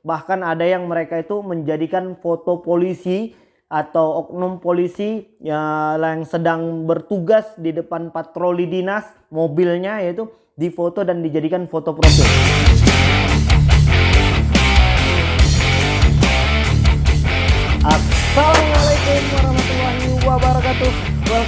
Bahkan ada yang mereka itu menjadikan foto polisi atau oknum polisi ya, yang sedang bertugas di depan patroli dinas mobilnya yaitu difoto dan dijadikan foto profil.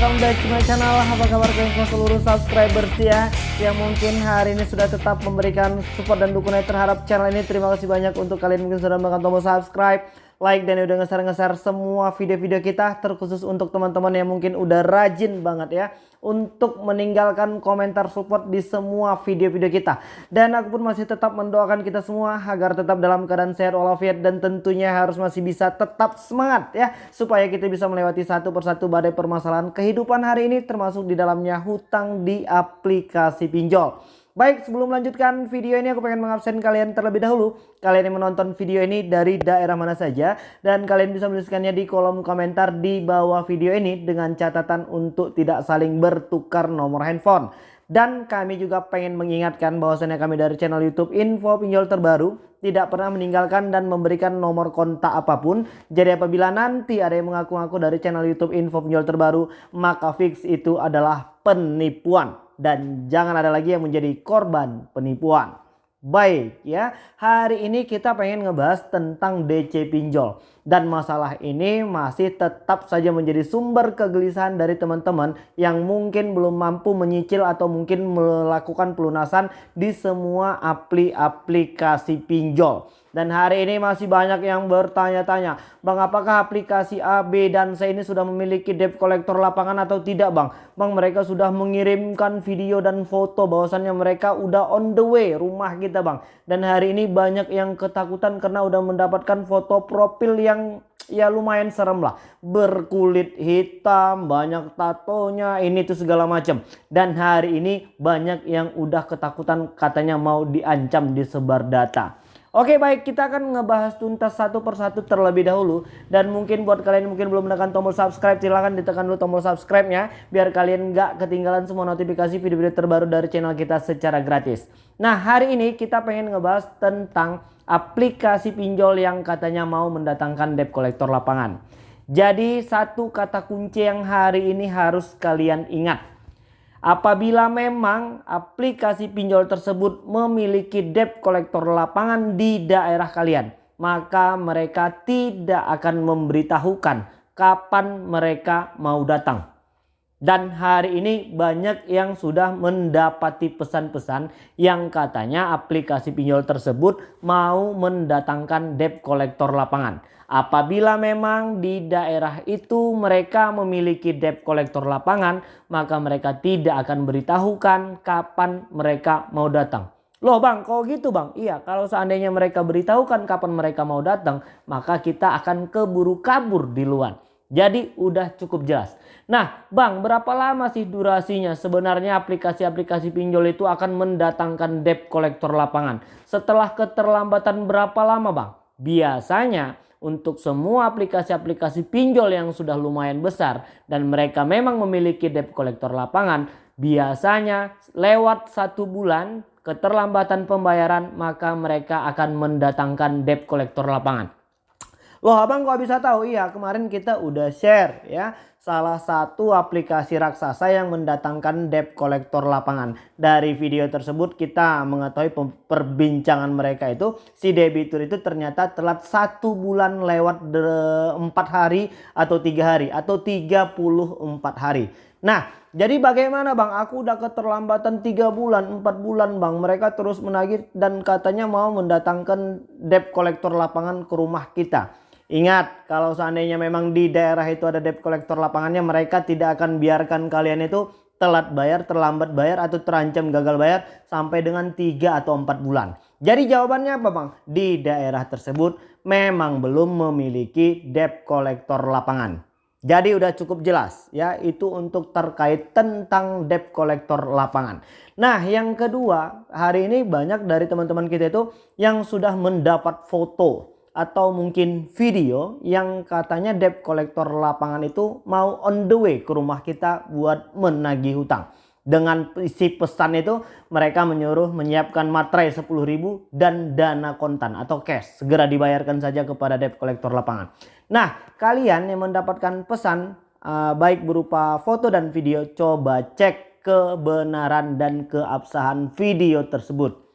Welcome back to my channel. Apa kabar kalian seluruh subscriber ya Yang mungkin hari ini sudah tetap memberikan support dan dukungan terhadap channel ini. Terima kasih banyak untuk kalian mungkin sudah menekan tombol subscribe like dan udah ngeser-ngeser semua video-video kita terkhusus untuk teman-teman yang mungkin udah rajin banget ya untuk meninggalkan komentar support di semua video-video kita. Dan aku pun masih tetap mendoakan kita semua agar tetap dalam keadaan sehat walafiat dan tentunya harus masih bisa tetap semangat ya supaya kita bisa melewati satu persatu badai permasalahan kehidupan hari ini termasuk di dalamnya hutang di aplikasi pinjol Baik sebelum melanjutkan video ini aku pengen mengabsen kalian terlebih dahulu. Kalian yang menonton video ini dari daerah mana saja Dan kalian bisa menuliskannya di kolom komentar di bawah video ini Dengan catatan untuk tidak saling bertukar nomor handphone. Dan kami juga pengen mengingatkan bahwasannya kami dari channel youtube info pinjol terbaru Tidak pernah meninggalkan dan memberikan nomor kontak apa pun. Jadi apabila nanti ada yang mengaku-ngaku dari channel youtube info pinjol terbaru Maka fix itu adalah penipuan dan jangan ada lagi yang menjadi korban penipuan. Baik ya, hari ini kita pengen ngebahas tentang DC pinjol. Dan masalah ini masih tetap saja menjadi sumber kegelisahan dari teman-teman yang mungkin belum mampu menyicil atau mungkin melakukan pelunasan di semua aplikasi pinjol. Dan hari ini masih banyak yang bertanya-tanya, Bang apakah aplikasi A, B, dan C ini sudah memiliki debt collector lapangan atau tidak Bang? Bang mereka sudah mengirimkan video dan foto bahwasannya mereka udah on the way rumah kita Bang. Dan hari ini banyak yang ketakutan karena udah mendapatkan foto profil yang ya lumayan serem lah. Berkulit hitam, banyak tatonya, ini tuh segala macam. Dan hari ini banyak yang udah ketakutan katanya mau diancam disebar data. Oke baik kita akan ngebahas tuntas satu persatu terlebih dahulu. Dan mungkin buat kalian mungkin belum menekan tombol subscribe silahkan ditekan dulu tombol subscribe nya Biar kalian nggak ketinggalan semua notifikasi video-video terbaru dari channel kita secara gratis. Nah hari ini kita pengen ngebahas tentang aplikasi pinjol yang katanya mau mendatangkan debt collector lapangan. Jadi satu kata kunci yang hari ini harus kalian ingat Apabila memang aplikasi pinjol tersebut memiliki debt kolektor lapangan di daerah kalian, maka mereka tidak akan memberitahukan kapan mereka mau datang. Dan hari ini banyak yang sudah mendapati pesan-pesan yang katanya aplikasi pinjol tersebut mau mendatangkan debt kolektor lapangan. Apabila memang di daerah itu mereka memiliki debt kolektor lapangan, maka mereka tidak akan beritahukan kapan mereka mau datang. Loh bang, kok gitu bang? Iya, kalau seandainya mereka beritahukan kapan mereka mau datang, maka kita akan keburu kabur di luar. Jadi udah cukup jelas. Nah bang, berapa lama sih durasinya? Sebenarnya aplikasi-aplikasi pinjol itu akan mendatangkan debt kolektor lapangan. Setelah keterlambatan berapa lama bang? Biasanya untuk semua aplikasi-aplikasi pinjol yang sudah lumayan besar dan mereka memang memiliki debt collector lapangan biasanya lewat satu bulan keterlambatan pembayaran maka mereka akan mendatangkan debt collector lapangan. Loh abang kok bisa tahu? Iya kemarin kita udah share ya salah satu aplikasi raksasa yang mendatangkan debt collector lapangan. Dari video tersebut kita mengetahui perbincangan mereka itu si debitur itu ternyata telat satu bulan lewat empat hari atau tiga hari atau 34 hari. Nah jadi bagaimana bang aku udah keterlambatan tiga bulan empat bulan bang mereka terus menagih dan katanya mau mendatangkan debt collector lapangan ke rumah kita. Ingat kalau seandainya memang di daerah itu ada debt collector lapangannya mereka tidak akan biarkan kalian itu telat bayar, terlambat bayar atau terancam gagal bayar sampai dengan 3 atau 4 bulan. Jadi jawabannya apa bang? Di daerah tersebut memang belum memiliki debt collector lapangan. Jadi udah cukup jelas ya itu untuk terkait tentang debt collector lapangan. Nah yang kedua hari ini banyak dari teman-teman kita itu yang sudah mendapat foto atau mungkin video yang katanya debt collector lapangan itu mau on the way ke rumah kita buat menagih hutang. Dengan isi pesan itu mereka menyuruh menyiapkan materai 10.000 dan dana kontan atau cash. Segera dibayarkan saja kepada debt collector lapangan. Nah kalian yang mendapatkan pesan uh, baik berupa foto dan video coba cek kebenaran dan keabsahan video tersebut.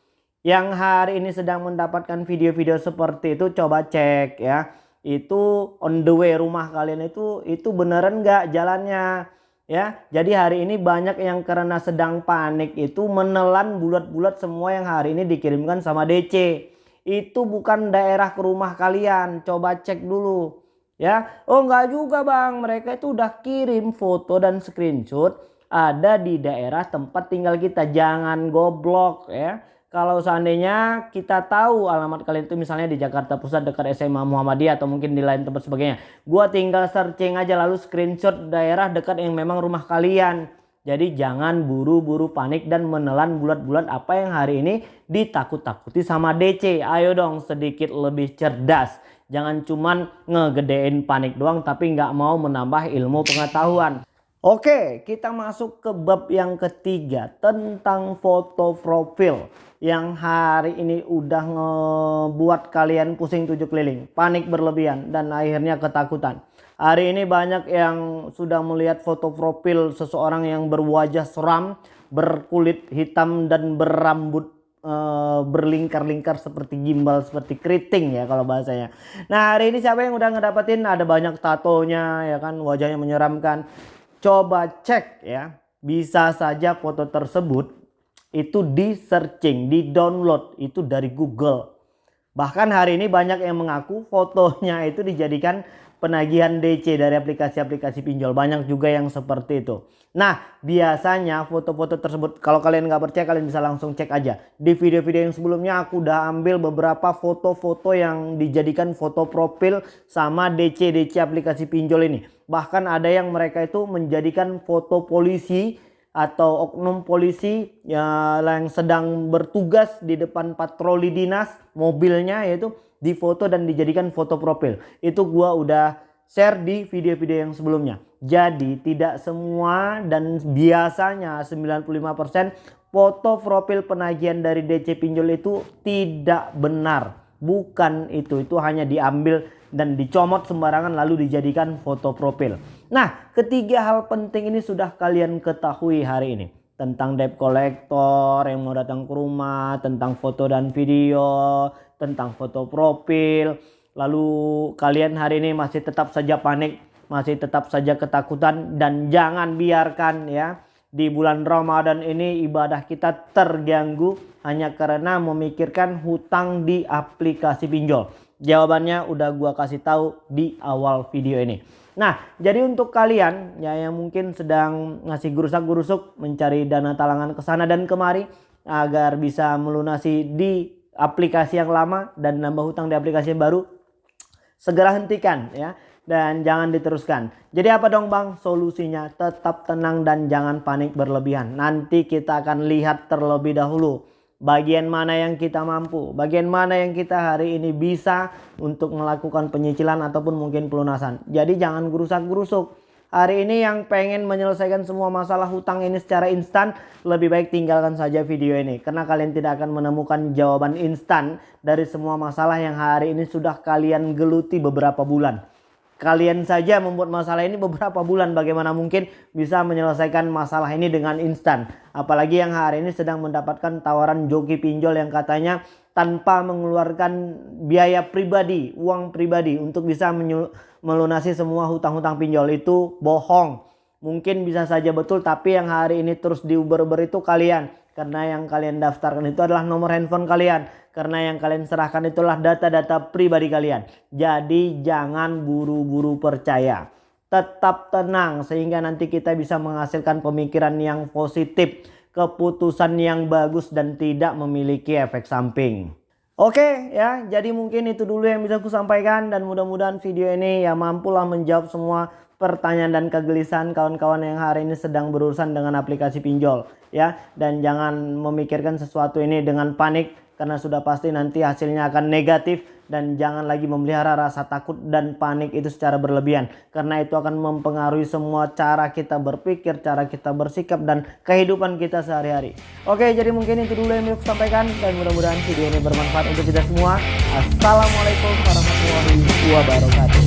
Yang hari ini sedang mendapatkan video-video seperti itu coba cek ya. Itu on the way rumah kalian itu itu beneran nggak jalannya? Ya jadi hari ini banyak yang karena sedang panik itu menelan bulat-bulat semua yang hari ini dikirimkan sama DC itu bukan daerah ke rumah kalian coba cek dulu. Ya oh enggak juga bang. Mereka itu udah kirim foto dan screenshot ada di daerah tempat tinggal kita. Jangan goblok ya kalau seandainya kita tahu alamat kalian itu misalnya di Jakarta Pusat dekat SMA Muhammadiyah atau mungkin di lain tempat sebagainya. Gua tinggal searching aja lalu screenshot daerah dekat yang memang rumah kalian. Jadi jangan buru-buru panik dan menelan bulat-bulat apa yang hari ini ditakut-takuti sama DC. Ayo dong sedikit lebih cerdas. Jangan cuman ngegedein panik doang tapi nggak mau menambah ilmu pengetahuan. Oke, kita masuk ke bab yang ketiga tentang foto profil yang hari ini udah ngebuat kalian pusing tujuh keliling, panik berlebihan dan akhirnya ketakutan. Hari ini banyak yang sudah melihat foto profil seseorang yang berwajah seram, berkulit hitam dan berambut e, berlingkar-lingkar seperti gimbal, seperti keriting ya kalau bahasanya. Nah hari ini siapa yang udah ngedapetin ada banyak tatonya ya kan wajahnya menyeramkan coba cek ya. Bisa saja foto tersebut itu di searching di download. Itu dari Google. Bahkan hari ini banyak yang mengaku fotonya itu dijadikan penagihan DC dari aplikasi-aplikasi pinjol. Banyak juga yang seperti itu. Nah biasanya foto-foto tersebut kalau kalian nggak percaya kalian bisa langsung cek aja. Di video-video yang sebelumnya aku udah ambil beberapa foto-foto yang dijadikan foto profil sama DC-DC aplikasi pinjol ini. Bahkan ada yang mereka itu menjadikan foto polisi atau oknum polisi ya, yang sedang bertugas di depan patroli dinas mobilnya yaitu difoto dan dijadikan foto profil itu gua udah share di video-video yang sebelumnya jadi tidak semua dan biasanya 95% foto profil penagihan dari DC pinjol itu tidak benar bukan itu itu hanya diambil dan dicomot sembarangan lalu dijadikan foto profil. Nah ketiga hal penting ini sudah kalian ketahui hari ini. Tentang debt collector yang mau datang ke rumah, tentang foto dan video, tentang foto profil. Lalu kalian hari ini masih tetap saja panik, masih tetap saja ketakutan dan jangan biarkan ya di bulan Ramadan ini ibadah kita terganggu hanya karena memikirkan hutang di aplikasi pinjol. Jawabannya udah gua kasih tahu di awal video ini. Nah, jadi untuk kalian ya yang mungkin sedang ngasih gurusak-gurusuk mencari dana talangan ke sana dan kemari agar bisa melunasi di aplikasi yang lama dan nambah hutang di aplikasi yang baru, segera hentikan ya dan jangan diteruskan. Jadi apa dong Bang? Solusinya tetap tenang dan jangan panik berlebihan. Nanti kita akan lihat terlebih dahulu bagian mana yang kita mampu, bagian mana yang kita hari ini bisa untuk melakukan penyicilan ataupun mungkin pelunasan. Jadi jangan gerusak-gerusuk. Hari ini yang pengen menyelesaikan semua masalah hutang ini secara instan, lebih baik tinggalkan saja video ini. Karena kalian tidak akan menemukan jawaban instan dari semua masalah yang hari ini sudah kalian geluti beberapa bulan. Kalian saja membuat masalah ini beberapa bulan bagaimana mungkin bisa menyelesaikan masalah ini dengan instan. Apalagi yang hari ini sedang mendapatkan tawaran joki pinjol yang katanya tanpa mengeluarkan biaya pribadi, uang pribadi untuk bisa melunasi semua hutang-hutang pinjol itu bohong. Mungkin bisa saja betul tapi yang hari ini terus diuber-uber itu kalian. Karena yang kalian daftarkan itu adalah nomor handphone kalian karena yang kalian serahkan itulah data-data pribadi kalian. Jadi jangan buru-buru percaya. Tetap tenang sehingga nanti kita bisa menghasilkan pemikiran yang positif. Keputusan yang bagus dan tidak memiliki efek samping. Oke ya jadi mungkin itu dulu yang bisa aku sampaikan. Dan mudah-mudahan video ini ya mampulah menjawab semua pertanyaan dan kegelisahan kawan-kawan yang hari ini sedang berurusan dengan aplikasi pinjol ya dan jangan memikirkan sesuatu ini dengan panik karena sudah pasti nanti hasilnya akan negatif dan jangan lagi memelihara rasa takut dan panik itu secara berlebihan karena itu akan mempengaruhi semua cara kita berpikir, cara kita bersikap dan kehidupan kita sehari-hari. Oke, jadi mungkin itu dulu yang aku sampaikan dan mudah-mudahan video ini bermanfaat untuk kita semua. Assalamualaikum warahmatullahi wabarakatuh.